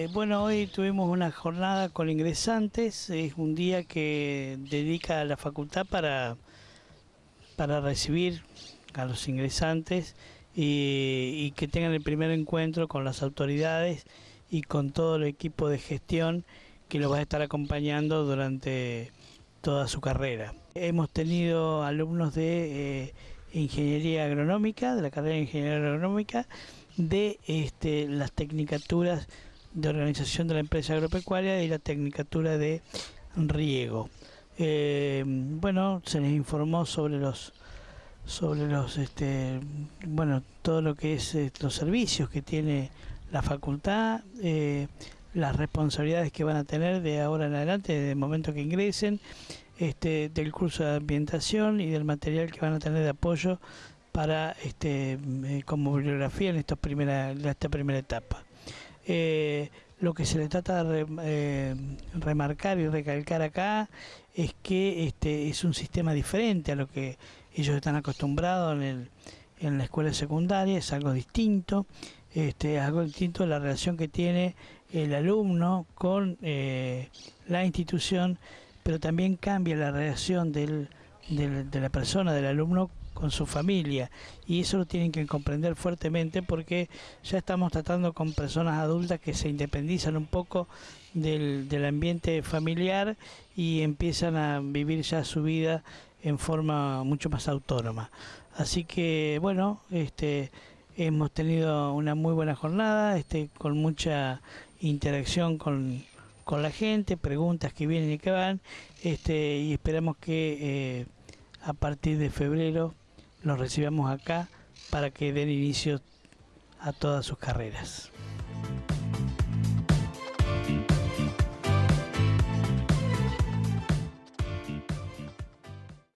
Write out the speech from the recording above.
Eh, bueno, hoy tuvimos una jornada con ingresantes, es un día que dedica a la facultad para, para recibir a los ingresantes y, que tengan el primer encuentro con las autoridades y con todo el equipo de gestión que los va a estar acompañando durante toda su carrera. Hemos tenido alumnos de eh, ingeniería agronómica, de la carrera de ingeniería agronómica, de este, las tecnicaturas de organización de la empresa agropecuaria y la tecnicatura de riego. Eh, bueno, se les informó sobre los sobre los este bueno todo lo que es eh, los servicios que tiene la facultad eh, las responsabilidades que van a tener de ahora en adelante desde el momento que ingresen este del curso de ambientación y del material que van a tener de apoyo para este como bibliografía en esta primera esta primera etapa eh, lo que se le trata de eh, remarcar y recalcar acá es que este es un sistema diferente a lo que ellos están acostumbrados en, el, en la escuela secundaria, es algo distinto, este, es algo distinto la relación que tiene el alumno con eh, la institución, pero también cambia la relación del, del, de la persona, del alumno con su familia y eso lo tienen que comprender fuertemente porque ya estamos tratando con personas adultas que se independizan un poco del, del ambiente familiar y empiezan a vivir ya su vida en forma mucho más autónoma. Así que bueno, este hemos tenido una muy buena jornada, este con mucha interacción con, con la gente, preguntas que vienen y que van, este y esperamos que eh, a partir de febrero los recibamos acá para que den inicio a todas sus carreras.